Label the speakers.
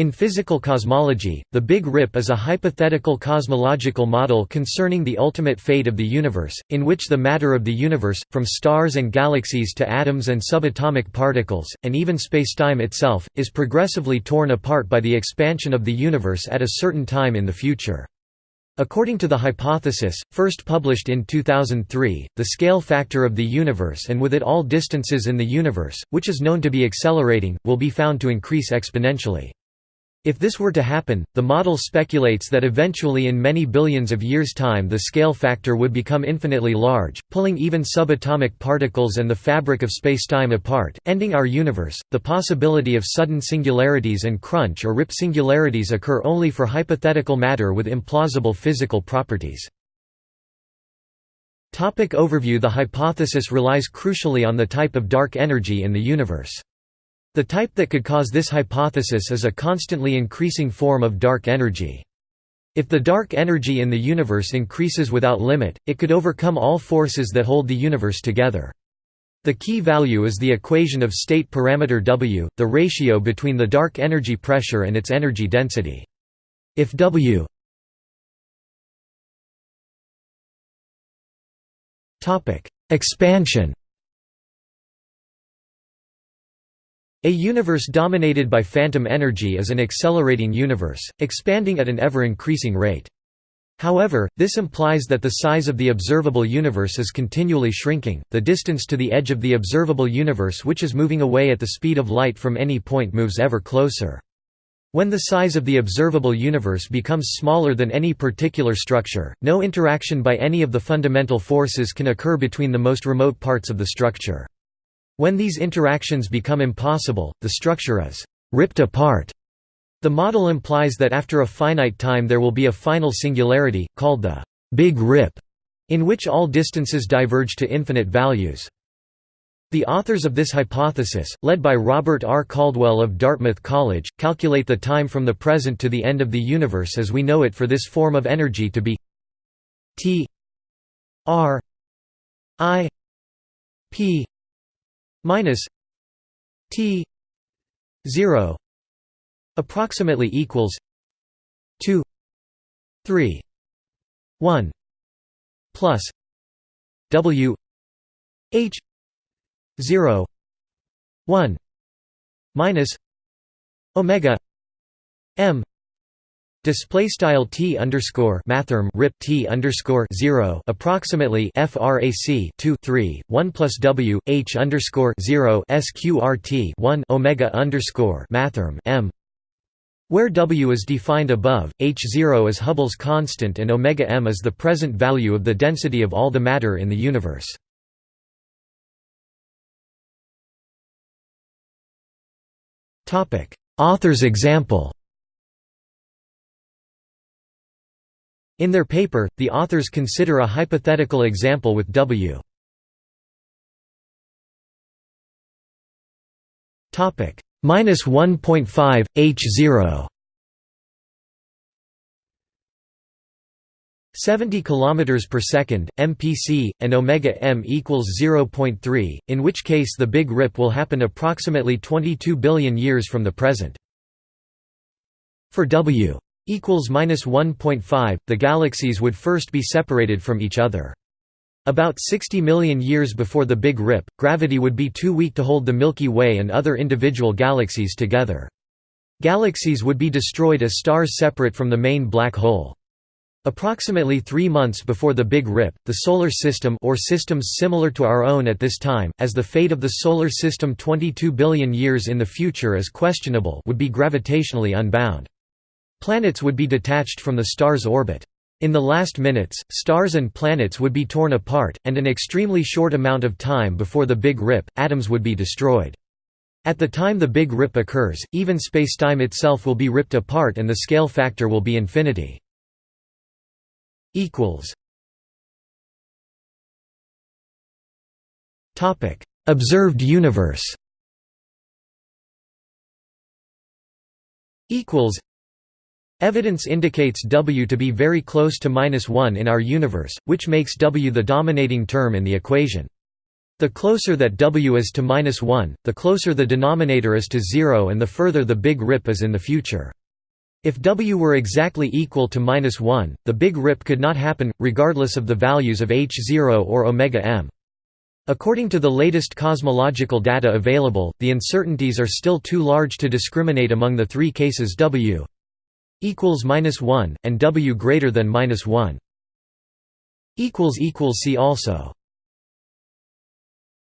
Speaker 1: In physical cosmology, the Big Rip is a hypothetical cosmological model concerning the ultimate fate of the universe, in which the matter of the universe, from stars and galaxies to atoms and subatomic particles, and even spacetime itself, is progressively torn apart by the expansion of the universe at a certain time in the future. According to the hypothesis, first published in 2003, the scale factor of the universe and with it all distances in the universe, which is known to be accelerating, will be found to increase exponentially. If this were to happen, the model speculates that eventually in many billions of years' time the scale factor would become infinitely large, pulling even subatomic particles and the fabric of spacetime apart, ending our universe. The possibility of sudden singularities and crunch or rip singularities occur only for hypothetical matter with implausible physical properties. Topic overview The hypothesis relies crucially on the type of dark energy in the universe. The type that could cause this hypothesis is a constantly increasing form of dark energy. If the dark energy in the universe increases without limit, it could overcome all forces that hold the universe together. The key value is the equation of state parameter W, the ratio between the dark energy pressure and its energy density. If W Expansion A universe dominated by phantom energy is an accelerating universe, expanding at an ever-increasing rate. However, this implies that the size of the observable universe is continually shrinking, the distance to the edge of the observable universe which is moving away at the speed of light from any point moves ever closer. When the size of the observable universe becomes smaller than any particular structure, no interaction by any of the fundamental forces can occur between the most remote parts of the structure. When these interactions become impossible, the structure is «ripped apart». The model implies that after a finite time there will be a final singularity, called the «Big Rip», in which all distances diverge to infinite values. The authors of this hypothesis, led by Robert R. Caldwell of Dartmouth College, calculate the time from the present to the end of the universe as we know it for this form of energy to be t r i p minus t 0 approximately equals 2 3 1 plus w h 0 1 minus omega m Display style t underscore mathrm rip t underscore zero approximately frac 2 3 1 plus w h underscore zero sqrt 1 omega underscore mathrm m, where w is defined above, h zero is Hubble's constant and omega m is the present value of the density of all the matter in the universe. Topic Author's example In their paper, the authors consider a hypothetical example with W. Topic minus 1.5 h 0. 70 km per second, MPC, and omega m equals 0.3, in which case the Big Rip will happen approximately 22 billion years from the present. For W equals minus 1.5, the galaxies would first be separated from each other. About 60 million years before the Big Rip, gravity would be too weak to hold the Milky Way and other individual galaxies together. Galaxies would be destroyed as stars separate from the main black hole. Approximately three months before the Big Rip, the Solar System or systems similar to our own at this time, as the fate of the Solar System 22 billion years in the future is questionable would be gravitationally unbound. Planets would be detached from the star's orbit. In the last minutes, stars and planets would be torn apart, and an extremely short amount of time before the Big Rip, atoms would be destroyed. At the time the Big Rip occurs, even spacetime itself will be ripped apart and the scale factor will be infinity. Observed universe Evidence indicates W to be very close to minus 1 in our universe, which makes W the dominating term in the equation. The closer that W is to minus 1, the closer the denominator is to 0 and the further the Big Rip is in the future. If W were exactly equal to minus 1, the Big Rip could not happen, regardless of the values of h0 or omega m. According to the latest cosmological data available, the uncertainties are still too large to discriminate among the three cases W equals minus 1 and W greater than minus 1 equals equals see also